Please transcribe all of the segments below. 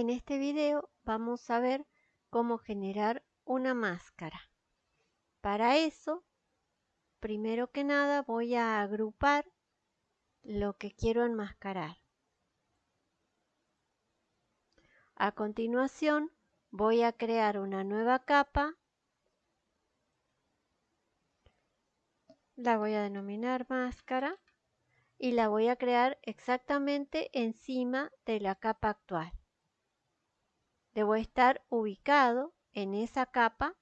En este video vamos a ver cómo generar una máscara. Para eso, primero que nada voy a agrupar lo que quiero enmascarar. A continuación voy a crear una nueva capa. La voy a denominar máscara y la voy a crear exactamente encima de la capa actual. Debo estar ubicado en esa capa,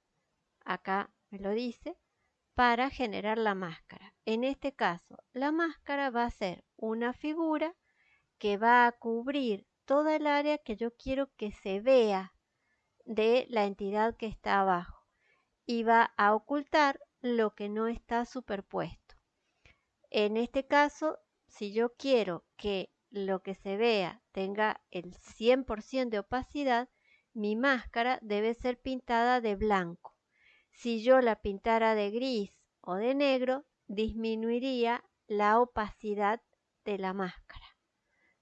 acá me lo dice, para generar la máscara. En este caso, la máscara va a ser una figura que va a cubrir toda el área que yo quiero que se vea de la entidad que está abajo y va a ocultar lo que no está superpuesto. En este caso, si yo quiero que lo que se vea tenga el 100% de opacidad, mi máscara debe ser pintada de blanco. Si yo la pintara de gris o de negro, disminuiría la opacidad de la máscara.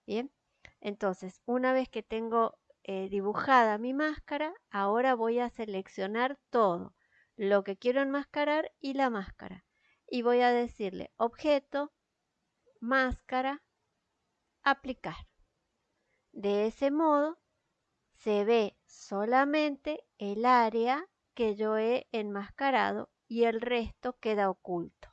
Bien, entonces una vez que tengo eh, dibujada mi máscara, ahora voy a seleccionar todo, lo que quiero enmascarar y la máscara. Y voy a decirle objeto, máscara, aplicar. De ese modo se ve solamente el área que yo he enmascarado y el resto queda oculto.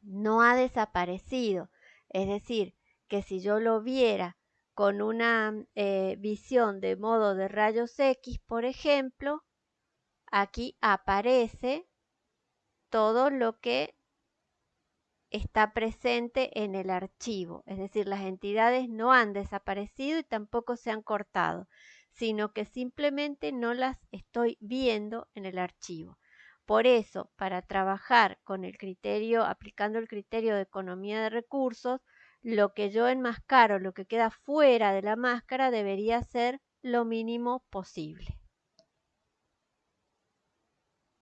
No ha desaparecido, es decir, que si yo lo viera con una eh, visión de modo de rayos X, por ejemplo, aquí aparece todo lo que está presente en el archivo, es decir, las entidades no han desaparecido y tampoco se han cortado, sino que simplemente no las estoy viendo en el archivo. Por eso, para trabajar con el criterio, aplicando el criterio de economía de recursos, lo que yo enmascaro, lo que queda fuera de la máscara, debería ser lo mínimo posible.